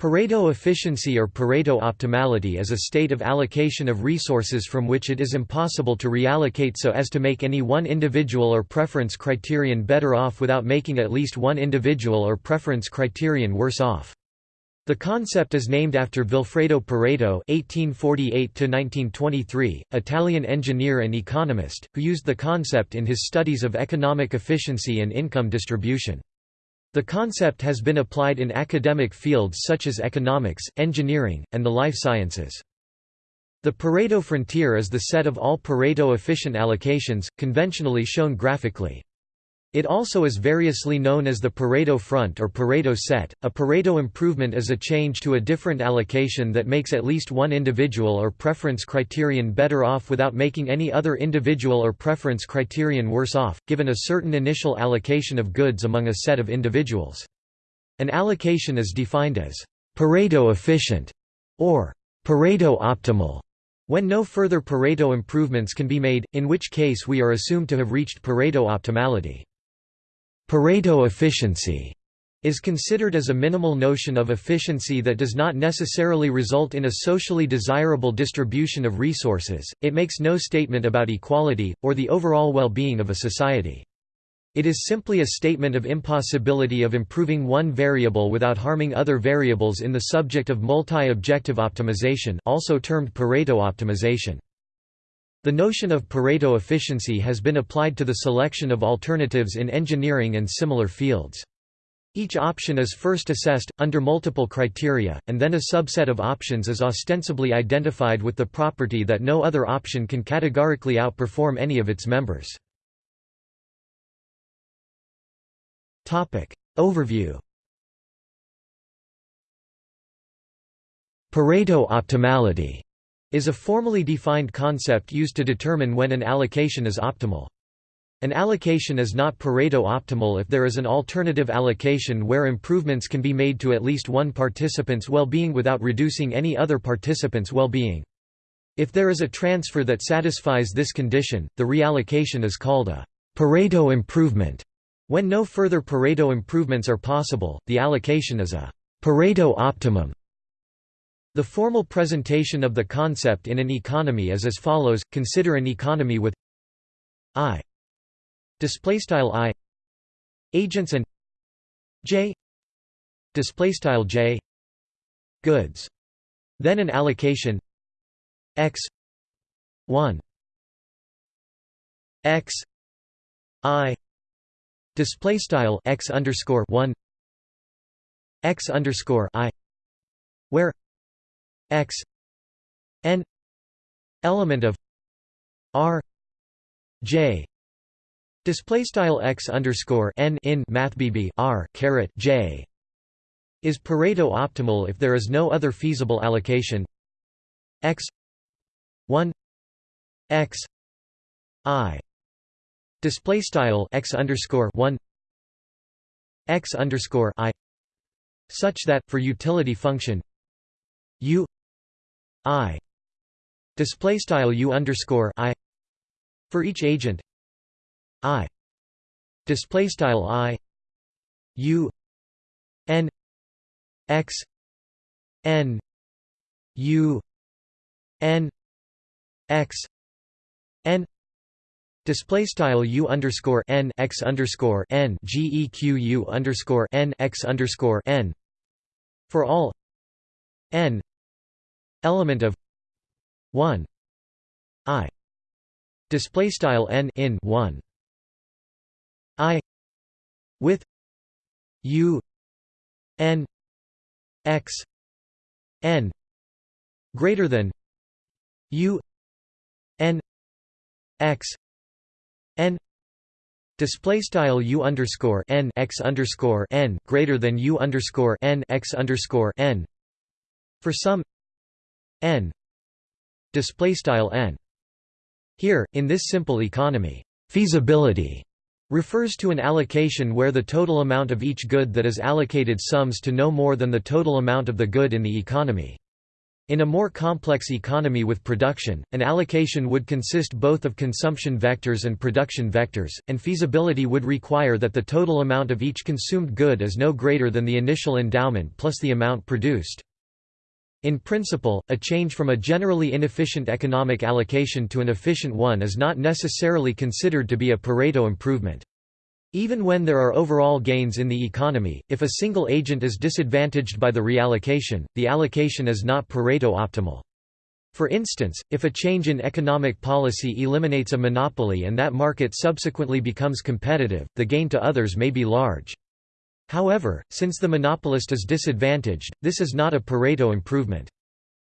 Pareto efficiency or Pareto optimality is a state of allocation of resources from which it is impossible to reallocate so as to make any one individual or preference criterion better off without making at least one individual or preference criterion worse off. The concept is named after Vilfredo Pareto (1848–1923), Italian engineer and economist, who used the concept in his studies of economic efficiency and income distribution. The concept has been applied in academic fields such as economics, engineering, and the life sciences. The Pareto frontier is the set of all Pareto-efficient allocations, conventionally shown graphically. It also is variously known as the Pareto front or Pareto set. A Pareto improvement is a change to a different allocation that makes at least one individual or preference criterion better off without making any other individual or preference criterion worse off, given a certain initial allocation of goods among a set of individuals. An allocation is defined as Pareto efficient or Pareto optimal when no further Pareto improvements can be made, in which case we are assumed to have reached Pareto optimality. Pareto efficiency is considered as a minimal notion of efficiency that does not necessarily result in a socially desirable distribution of resources, it makes no statement about equality, or the overall well-being of a society. It is simply a statement of impossibility of improving one variable without harming other variables in the subject of multi-objective optimization also termed Pareto optimization. The notion of Pareto efficiency has been applied to the selection of alternatives in engineering and similar fields. Each option is first assessed, under multiple criteria, and then a subset of options is ostensibly identified with the property that no other option can categorically outperform any of its members. Overview Pareto optimality is a formally defined concept used to determine when an allocation is optimal. An allocation is not Pareto optimal if there is an alternative allocation where improvements can be made to at least one participant's well-being without reducing any other participant's well-being. If there is a transfer that satisfies this condition, the reallocation is called a Pareto improvement. When no further Pareto improvements are possible, the allocation is a Pareto optimum. The formal presentation of the concept in an economy is as follows consider an economy with i displaystyle i agents and j displaystyle j goods. Then an allocation x 1 x i display style x underscore 1 x underscore i where x n element of r j display style x underscore n in math bb r caret j is Pareto optimal if there is no other feasible allocation. X 1 x i display style x underscore 1 x underscore i such that for utility function u i. Display style u underscore i. For each agent i. Display style i. U. N. X. N. U. N. X. N. Display style u underscore n x underscore n geq u underscore n x underscore n. For all n element of 1 i display style n in 1 i with u n x n greater than u n x n display style u underscore n x underscore n greater than u underscore n x underscore n for some n. Display style n. Here in this simple economy feasibility refers to an allocation where the total amount of each good that is allocated sums to no more than the total amount of the good in the economy. In a more complex economy with production, an allocation would consist both of consumption vectors and production vectors, and feasibility would require that the total amount of each consumed good is no greater than the initial endowment plus the amount produced. In principle, a change from a generally inefficient economic allocation to an efficient one is not necessarily considered to be a Pareto improvement. Even when there are overall gains in the economy, if a single agent is disadvantaged by the reallocation, the allocation is not Pareto optimal. For instance, if a change in economic policy eliminates a monopoly and that market subsequently becomes competitive, the gain to others may be large. However, since the monopolist is disadvantaged, this is not a Pareto improvement.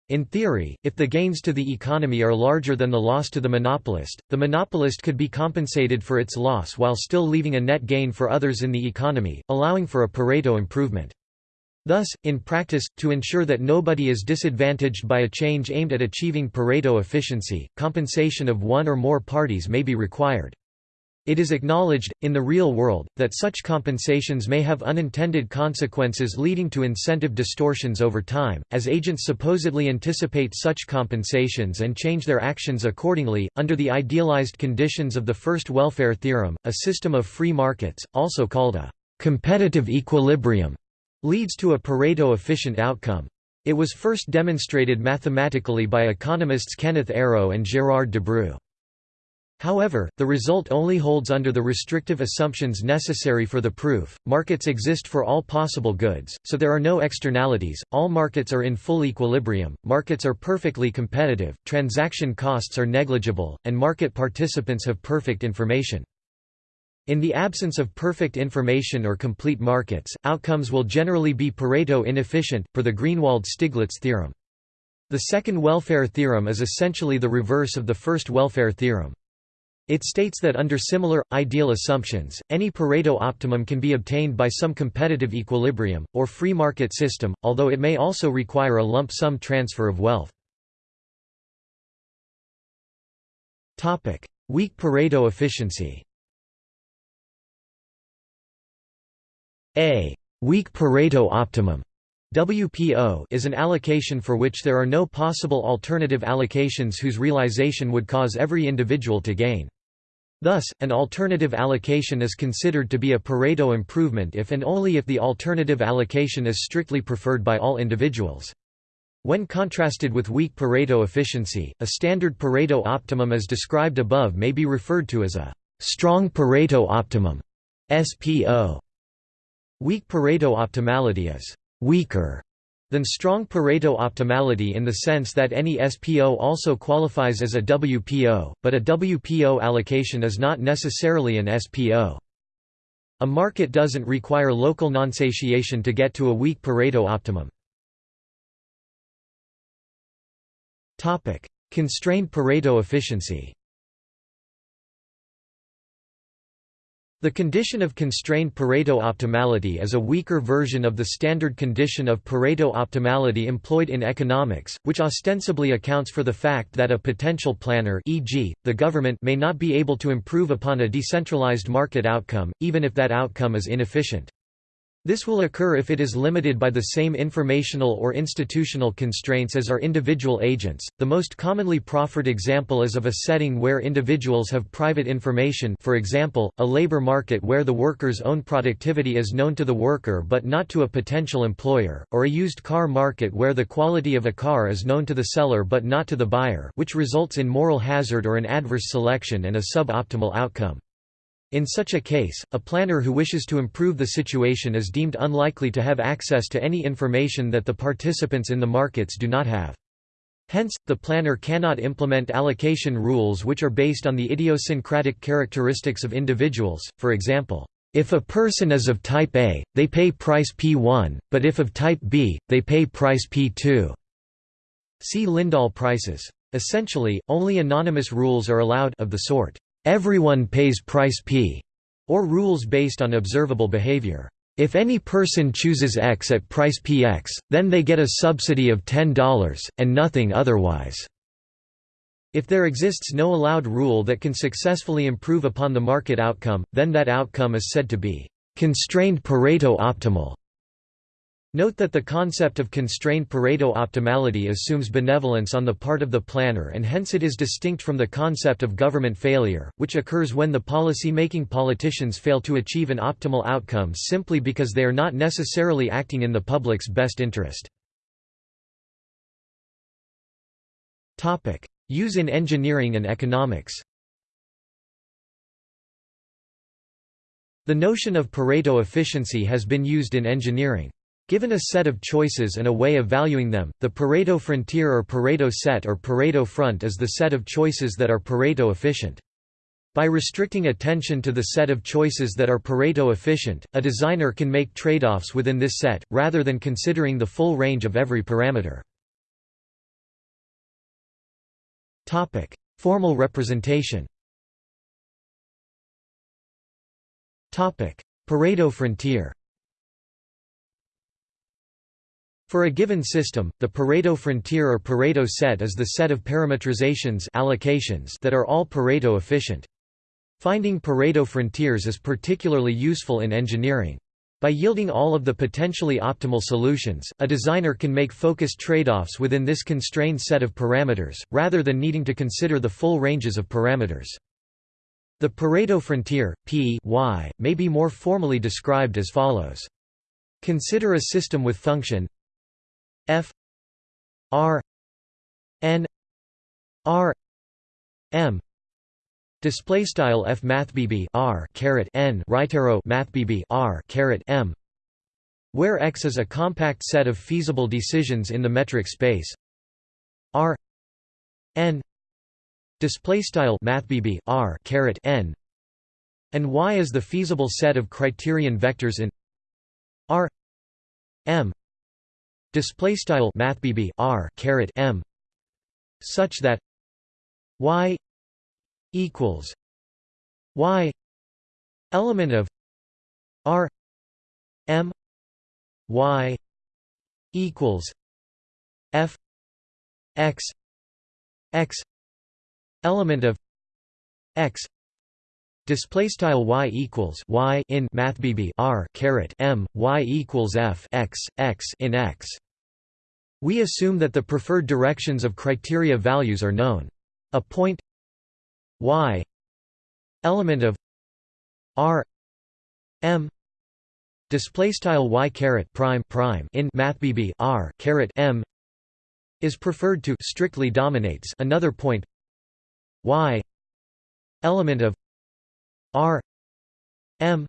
In theory, if the gains to the economy are larger than the loss to the monopolist, the monopolist could be compensated for its loss while still leaving a net gain for others in the economy, allowing for a Pareto improvement. Thus, in practice, to ensure that nobody is disadvantaged by a change aimed at achieving Pareto efficiency, compensation of one or more parties may be required. It is acknowledged, in the real world, that such compensations may have unintended consequences leading to incentive distortions over time, as agents supposedly anticipate such compensations and change their actions accordingly. Under the idealized conditions of the first welfare theorem, a system of free markets, also called a competitive equilibrium, leads to a Pareto efficient outcome. It was first demonstrated mathematically by economists Kenneth Arrow and Gérard Debreu. However, the result only holds under the restrictive assumptions necessary for the proof. Markets exist for all possible goods, so there are no externalities, all markets are in full equilibrium, markets are perfectly competitive, transaction costs are negligible, and market participants have perfect information. In the absence of perfect information or complete markets, outcomes will generally be Pareto inefficient, per the Greenwald-Stiglitz theorem. The second welfare theorem is essentially the reverse of the first welfare theorem. It states that under similar, ideal assumptions, any Pareto optimum can be obtained by some competitive equilibrium, or free market system, although it may also require a lump sum transfer of wealth. Weak Pareto efficiency A weak Pareto optimum WPO is an allocation for which there are no possible alternative allocations whose realization would cause every individual to gain. Thus, an alternative allocation is considered to be a Pareto improvement if and only if the alternative allocation is strictly preferred by all individuals. When contrasted with weak Pareto efficiency, a standard Pareto optimum as described above may be referred to as a strong Pareto optimum SPO. Weak Pareto optimality is weaker than strong Pareto optimality in the sense that any SPO also qualifies as a WPO, but a WPO allocation is not necessarily an SPO. A market doesn't require local non-satiation to get to a weak Pareto optimum. Constrained Pareto efficiency The condition of constrained Pareto optimality is a weaker version of the standard condition of Pareto optimality employed in economics, which ostensibly accounts for the fact that a potential planner e.g., the government may not be able to improve upon a decentralized market outcome, even if that outcome is inefficient. This will occur if it is limited by the same informational or institutional constraints as are individual agents. The most commonly proffered example is of a setting where individuals have private information, for example, a labor market where the worker's own productivity is known to the worker but not to a potential employer, or a used car market where the quality of a car is known to the seller but not to the buyer, which results in moral hazard or an adverse selection and a suboptimal outcome. In such a case, a planner who wishes to improve the situation is deemed unlikely to have access to any information that the participants in the markets do not have. Hence, the planner cannot implement allocation rules which are based on the idiosyncratic characteristics of individuals, for example, if a person is of type A, they pay price P1, but if of type B, they pay price P2. See Lindahl prices. Essentially, only anonymous rules are allowed of the sort everyone pays price P, or rules based on observable behavior. If any person chooses X at price Px, then they get a subsidy of $10, and nothing otherwise. If there exists no allowed rule that can successfully improve upon the market outcome, then that outcome is said to be constrained Pareto optimal. Note that the concept of constrained Pareto optimality assumes benevolence on the part of the planner and hence it is distinct from the concept of government failure, which occurs when the policy-making politicians fail to achieve an optimal outcome simply because they are not necessarily acting in the public's best interest. Use in engineering and economics The notion of Pareto efficiency has been used in engineering. Given a set of choices and a way of valuing them, the Pareto frontier or Pareto set or Pareto front is the set of choices that are Pareto efficient. By restricting attention to the set of choices that are Pareto efficient, a designer can make trade-offs within this set, rather than considering the full range of every parameter. Formal representation Pareto frontier For a given system, the Pareto frontier or Pareto set is the set of parametrizations allocations that are all Pareto efficient. Finding Pareto frontiers is particularly useful in engineering. By yielding all of the potentially optimal solutions, a designer can make focused trade-offs within this constrained set of parameters, rather than needing to consider the full ranges of parameters. The Pareto frontier, P y, may be more formally described as follows. Consider a system with function f r n r m. Display style f math bb r caret n right arrow math bb r caret m. Where x is a compact set of feasible decisions in the metric space. R n. Display style math bb r caret n. And y is the feasible set of criterion vectors in r m display style math r caret m such that y equals y element of r m y equals f x x element of x Display style y equals y in math r caret m y equals f x x in x. We assume that the preferred directions of criteria values are known. A point y element of r m display style y caret prime prime in math r caret m is preferred to strictly dominates another point y element of r m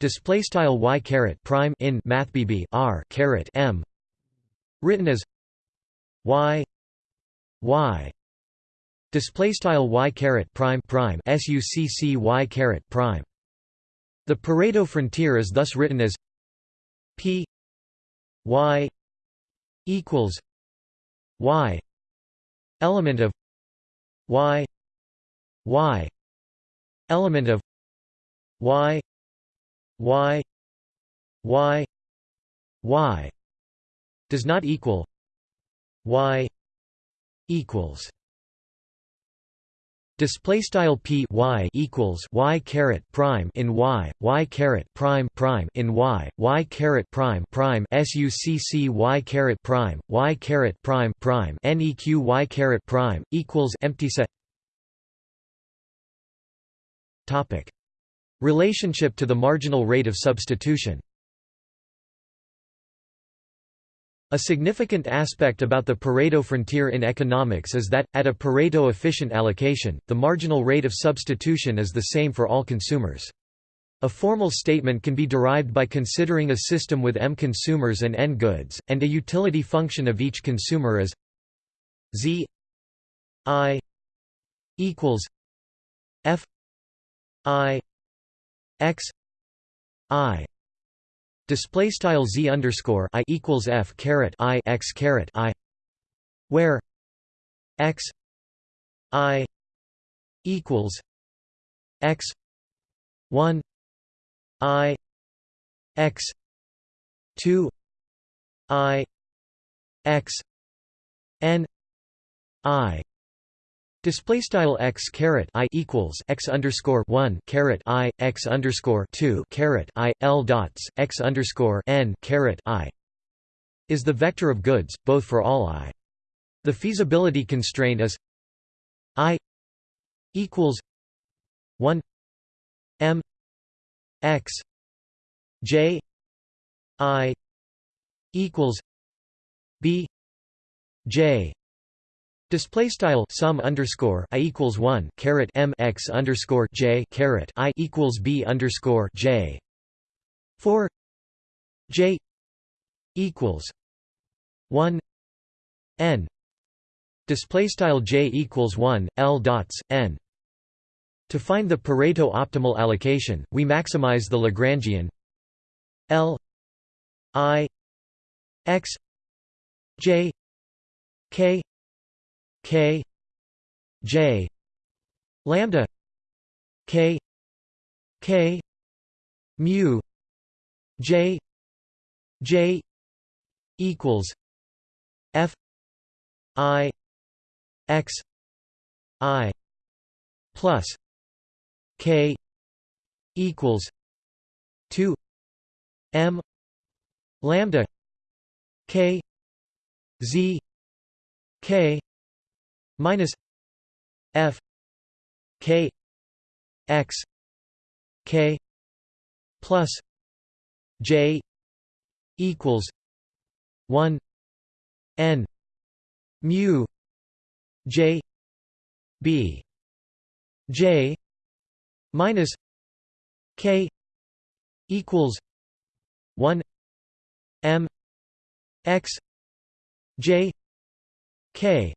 display style y caret prime in math r caret m written as y y display style y caret prime prime succ y caret prime. The pareto frontier is thus written as p y equals y element of y y element of y y y y does not equal y equals display style p y equals y caret prime in y y caret prime prime in y y caret prime prime succ y caret prime y caret prime prime neq y caret prime equals empty set relationship to the marginal rate of substitution A significant aspect about the Pareto frontier in economics is that, at a Pareto-efficient allocation, the marginal rate of substitution is the same for all consumers. A formal statement can be derived by considering a system with m consumers and n goods, and a utility function of each consumer as z i equals f i x i display style z underscore i equals f caret i x caret i where x i equals x 1 i x 2 i x n i Display style x caret i equals x underscore one caret i x underscore two caret i l dots x underscore n caret i is the vector of goods, both for all i. The feasibility constraint is i equals 1 m x j i equals b j Display style sum underscore i equals one caret m x underscore j caret i equals b underscore j four j equals one n display style j equals one l dots n. To find the Pareto optimal allocation, we maximize the Lagrangian l i x j k K J lambda K K mu J J equals F I X I plus K equals two M lambda K Z K minus f k x k plus j equals 1 n mu j b j minus k equals 1 m x j k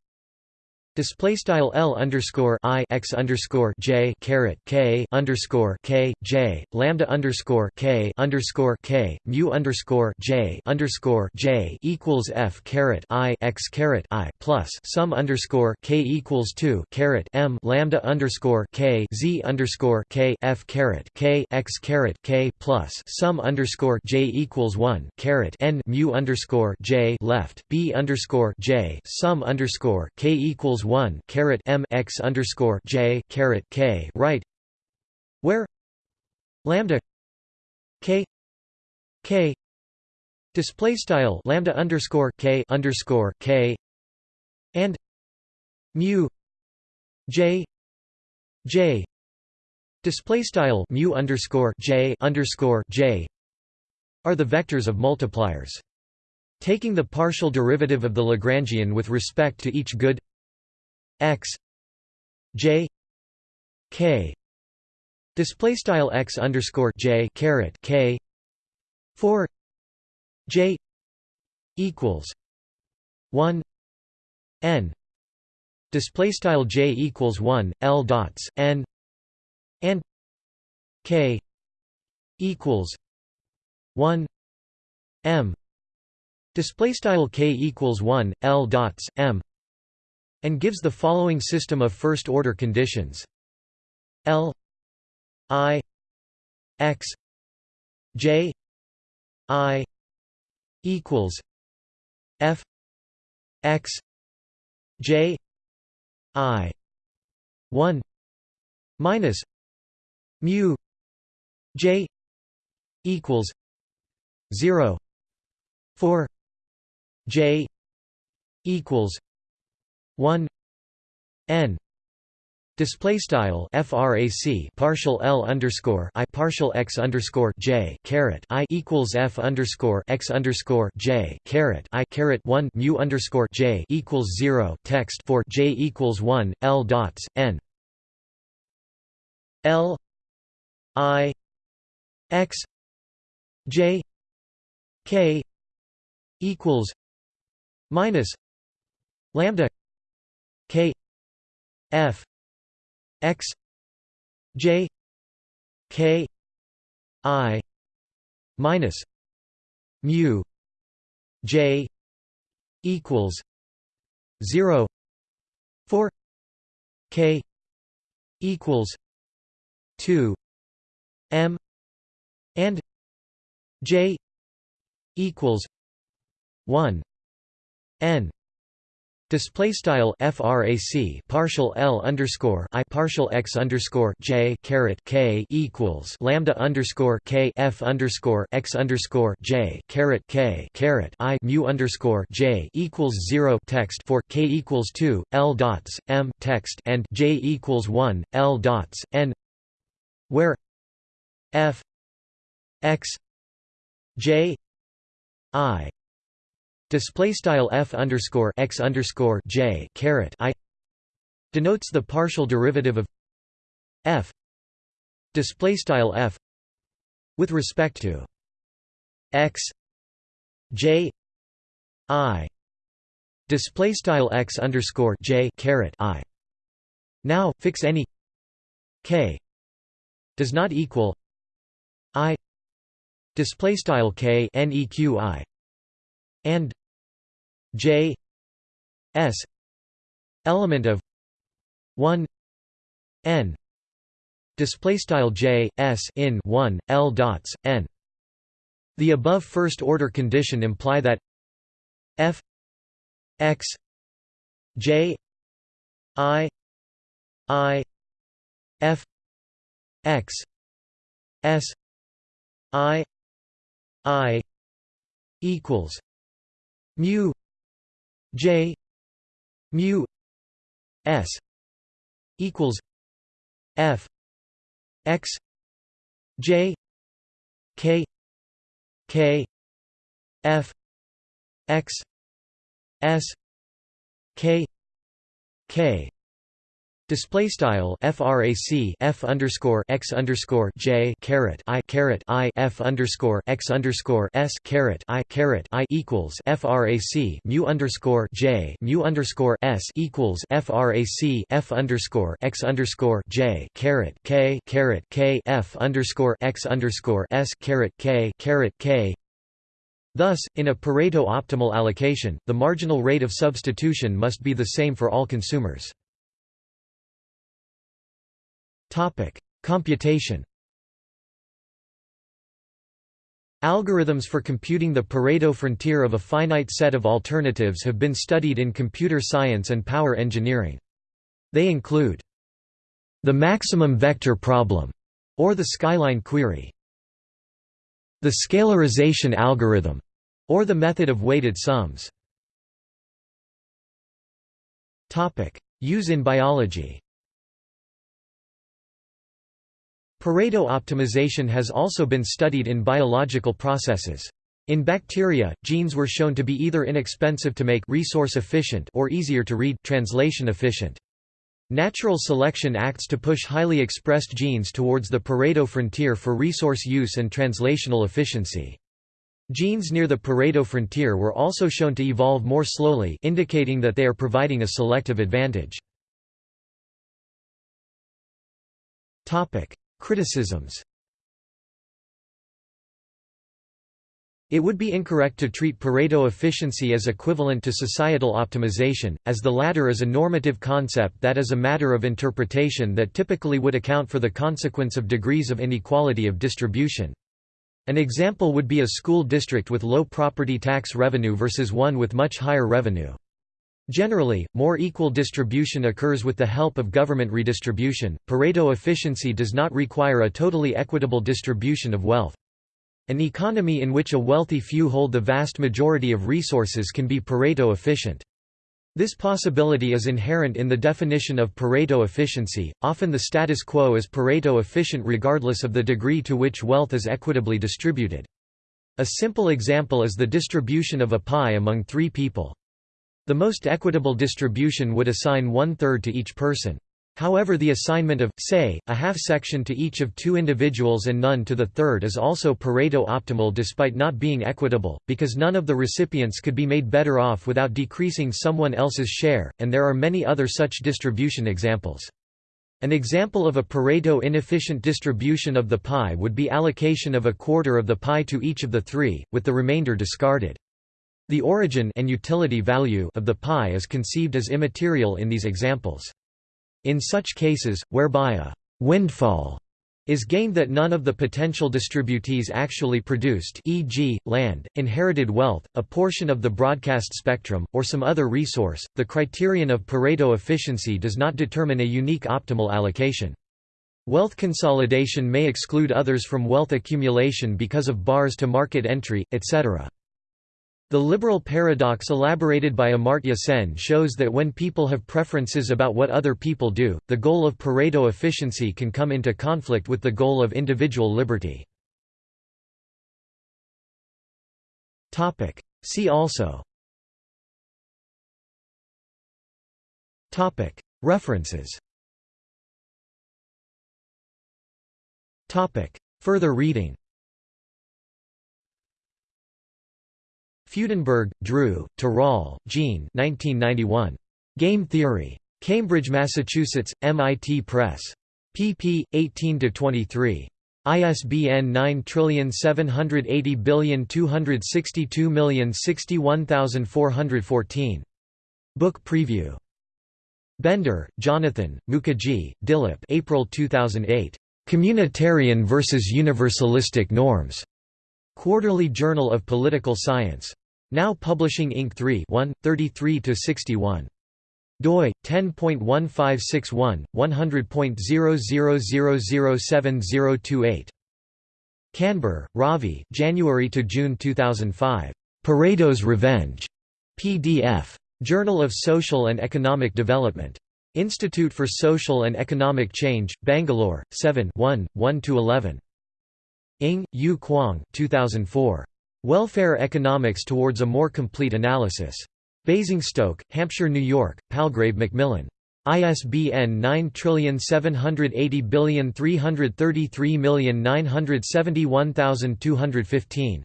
Display style L underscore I X underscore J caret K underscore K J lambda underscore K underscore K mu underscore J underscore J equals F caret I X caret I plus sum underscore K equals two caret M lambda underscore K Z underscore K F caret K X caret K plus sum underscore J equals one caret N mu underscore J left B underscore J sum underscore K equals equals one caret M x underscore J caret K right where lambda K K display style lambda underscore K underscore K and mu J J display style mu underscore J underscore J are the vectors of multipliers. Taking the partial derivative of the Lagrangian with respect to each good x j k. Display style x underscore j caret k. Four j equals one n. Display style j equals one l dots n and k equals one m. Display style k equals one l dots m and gives the following system of first-order conditions. L I X J I equals F X J I one minus mu J equals zero four J equals 1 n display style frac partial l underscore i partial x underscore j caret i equals f underscore x underscore j caret i caret one mu underscore j equals zero text for j equals one l dots n l i x j k equals minus lambda F X J K I minus mu J equals zero four K equals two M and J equals one N Display style frac partial l underscore i partial x underscore j caret k equals lambda underscore k f underscore x underscore j caret k caret i mu underscore j equals zero text for k equals two l dots m text and j equals one l dots n where f x j i display style f underscore x underscore j caret i denotes the partial derivative of f display style f with respect to x j i display style x underscore j caret i. Now fix any k does not equal i display style k neqi and J S element of 1 n display style J S in 1 L dots n. The above first order condition imply that f x j i i f x s i i equals mu J mu S equals F X J K K F X S K K Display style frac f underscore x underscore j caret i caret i f underscore x underscore s caret i caret i equals frac mu underscore j mu underscore s equals frac f underscore x underscore j caret k caret k f underscore x underscore s caret k caret k Thus, in a Pareto optimal allocation, the marginal rate of substitution must be the same for all consumers. Topic: Computation. Algorithms for computing the Pareto frontier of a finite set of alternatives have been studied in computer science and power engineering. They include the maximum vector problem, or the skyline query, the scalarization algorithm, or the method of weighted sums. Use in biology Pareto optimization has also been studied in biological processes. In bacteria, genes were shown to be either inexpensive to make resource efficient or easier to read translation efficient. Natural selection acts to push highly expressed genes towards the Pareto frontier for resource use and translational efficiency. Genes near the Pareto frontier were also shown to evolve more slowly indicating that they are providing a selective advantage. Criticisms It would be incorrect to treat Pareto efficiency as equivalent to societal optimization, as the latter is a normative concept that is a matter of interpretation that typically would account for the consequence of degrees of inequality of distribution. An example would be a school district with low property tax revenue versus one with much higher revenue. Generally, more equal distribution occurs with the help of government redistribution. Pareto efficiency does not require a totally equitable distribution of wealth. An economy in which a wealthy few hold the vast majority of resources can be Pareto efficient. This possibility is inherent in the definition of Pareto efficiency, often the status quo is Pareto efficient regardless of the degree to which wealth is equitably distributed. A simple example is the distribution of a pie among three people. The most equitable distribution would assign one-third to each person. However the assignment of, say, a half-section to each of two individuals and none to the third is also Pareto optimal despite not being equitable, because none of the recipients could be made better off without decreasing someone else's share, and there are many other such distribution examples. An example of a Pareto inefficient distribution of the pie would be allocation of a quarter of the pie to each of the three, with the remainder discarded. The origin and utility value of the pie is conceived as immaterial in these examples. In such cases, whereby a «windfall» is gained that none of the potential distributees actually produced e.g., land, inherited wealth, a portion of the broadcast spectrum, or some other resource. The criterion of Pareto efficiency does not determine a unique optimal allocation. Wealth consolidation may exclude others from wealth accumulation because of bars to market entry, etc. The liberal paradox elaborated by Amartya Sen shows that when people have preferences about what other people do, the goal of Pareto efficiency can come into conflict with the goal of individual liberty. See also. References. Further reading Fudenberg, Drew, Tirole, Jean 1991. Game Theory. Cambridge, Massachusetts, MIT Press. pp. 18–23. ISBN 9780262061414. Book preview. Bendor, Jonathan, Mookherjee, Dilip April 2008. Communitarian versus Universalistic Norms. Quarterly Journal of Political Science. Now Publishing Inc. 3 1, 33–61 doi 10.1561 100.000070028 Kanbur, Ravi January to June 2005 Pareto's Revenge. PDF Journal of Social and Economic Development. Institute for Social and Economic Change Bangalore 7 1 1 to 11 Ng Yu Kwong 2004 Welfare Economics Towards a More Complete Analysis. Basingstoke, Hampshire, New York, Palgrave Macmillan. ISBN 9780333971215.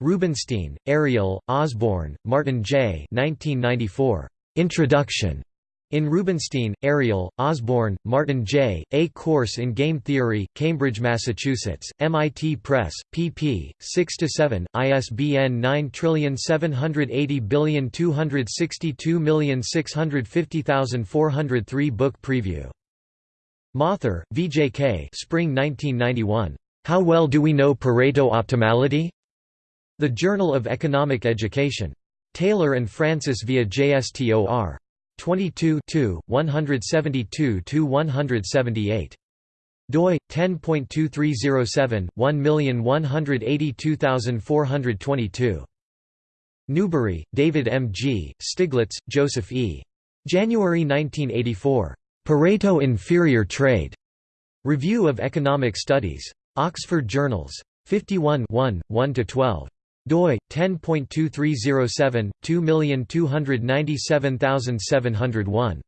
Rubinstein, Ariel, Osborne, Martin J. 1994. Introduction. In Rubinstein, Ariel, Osborne, Martin J., A Course in Game Theory, Cambridge, Massachusetts, MIT Press, pp. 6–7, ISBN 9780262650403 Book preview. Mathur, VJK Spring 1991. How Well Do We Know Pareto Optimality? The Journal of Economic Education. Taylor and Francis via JSTOR. 22 172–178 doi 10.2307 1182422 Newbery, David M. G., Stiglitz, Joseph E. January 1984. Pareto Inferior Trade. Review of Economic Studies. Oxford Journals. 51 1, 1–12 doi 10.2307 2297701